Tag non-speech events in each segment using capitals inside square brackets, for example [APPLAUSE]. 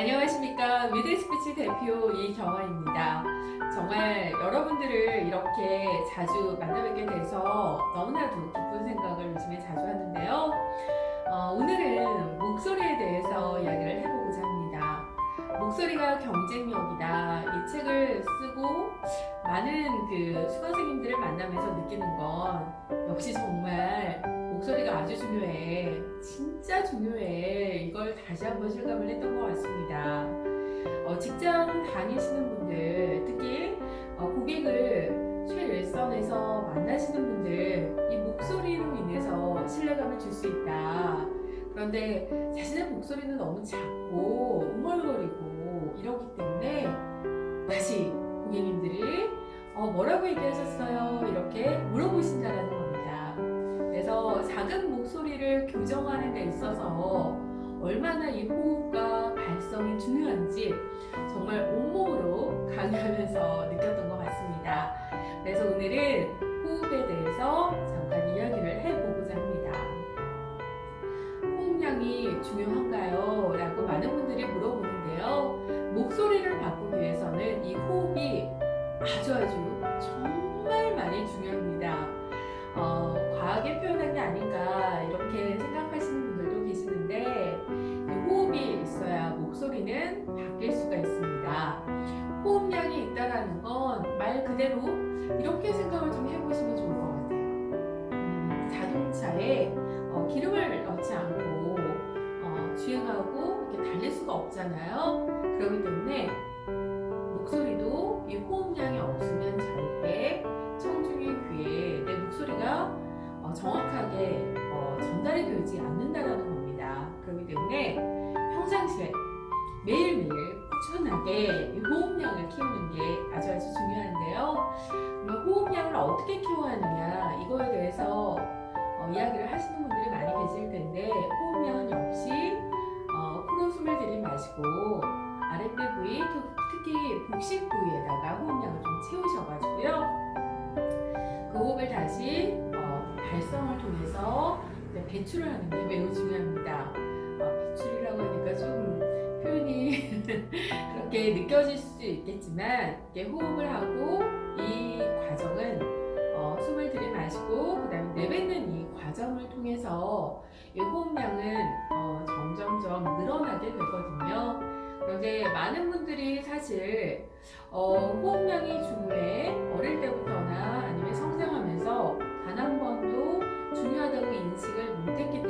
안녕하십니까 미드스피치 대표 이경화입니다. 정말 여러분들을 이렇게 자주 만나뵙게 돼서 너무나도 기쁜 생각을 요즘에 자주 하는데요. 어, 오늘은 목소리에 대해서 이야기를 해보고자 합니다. 목소리가 경쟁력이다. 이 책을 쓰고 많은 그 수강생님들을 만나면서 느끼는 건 역시 정말 목소리가 아주 중요해. 진짜 중요해. 다시 한번 실감을 했던 것 같습니다. 어, 직장 다니시는 분들, 특히 어, 고객을 최일선에서 만나시는 분들, 이 목소리로 인해서 신뢰감을 줄 수 있다. 그런데 자신의 목소리는 너무 작고 웅얼거리고 이러기 때문에 다시 고객님들이 어, 뭐라고 얘기하셨어요? 이렇게 물어보신다라는 겁니다. 그래서 작은 목소리를 교정하는 데 있어서 얼마나 이 호흡과 발성이 중요한지 정말 온몸으로 강의하면서 느꼈던 것 같습니다. 그래서 오늘은 호흡에 대해서 잠깐 이야기를 해보고자 합니다. 호흡량이 중요한가요? 라고 많은 분들이 물어보는데요. 목소리를 바꾸기 위해서는 이 호흡이 아주 이 호흡량을 키우는 게 아주 아주 중요한데요. 호흡량을 어떻게 키워야 하느냐 이거에 대해서 어, 이야기를 하시는 분들이 많이 계실 텐데 호흡량은 역시 어, 코로 숨을 들이마시고 아랫배 부위 특히 복식 부위에다가 호흡량을 좀 채우셔가지고요. 그 호흡을 다시 어, 발성을 통해서 배출을 하는 게 매우 중요합니다. 어, 배출이라고 하니까 좀 표현이 [LAUGHS] 그렇게 느껴질 수 있겠지만 호흡을 하고 이 과정은 어, 숨을 들이마시고 그 다음에 내뱉는 이 과정을 통해서 이 호흡량은 어, 점점점 늘어나게 되거든요. 그런데 많은 분들이 사실 어, 호흡량이 중요해 어릴 때부터나 아니면 성장하면서 단 한 번도 중요하다고 인식을 못했기 때문에 에,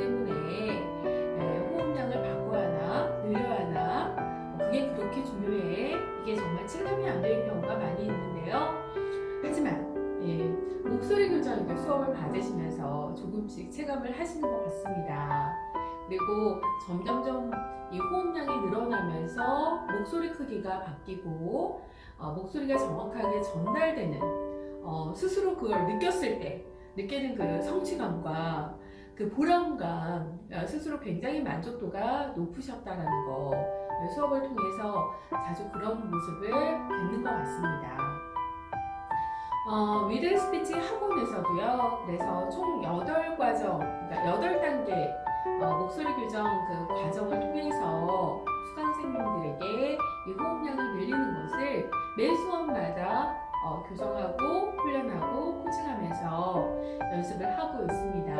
이제 수업을 받으시면서 조금씩 체감을 하시는 것 같습니다 그리고 점점점 이 호흡량이 늘어나면서 목소리 크기가 바뀌고 어, 목소리가 정확하게 전달되는 어, 스스로 그걸 느꼈을 때 느끼는 그 성취감과 그 보람감 어, 스스로 굉장히 만족도가 높으셨다는 거 수업을 통해서 자주 그런 모습을 뵙는 것 같습니다. 어, 미들 스피치 학원에서도요. 그래서 총 8과정, 그러니까 8단계 어, 목소리 교정 그 과정을 통해서 수강생님들에게 이 호흡량을 늘리는 것을 매 수업마다 어, 교정하고 훈련하고 코칭하면서 연습을 하고 있습니다.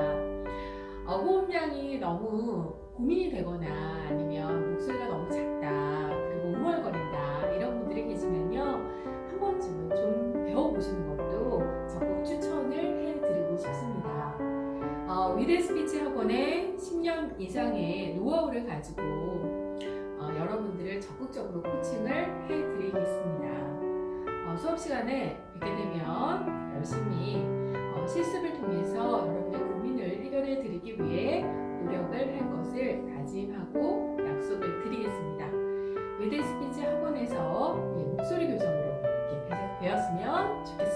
어, 호흡량이 너무 고민이 되거나 아니면 목소리가 너무 작다 그리고 웅얼거린 미래 스피치 학원에 10년 이상의 노하우를 가지고 어, 여러분들을 적극적으로 코칭을 해드리겠습니다. 어, 수업 시간에 뵙게 되면 열심히 어, 실습을 통해서 여러분의 고민을 해결해 드리기 위해 노력을 할 것을 다짐하고 약속을 드리겠습니다. 미래 스피치 학원에서 예, 목소리 교정으로 이렇게 되었으면 좋겠습니다.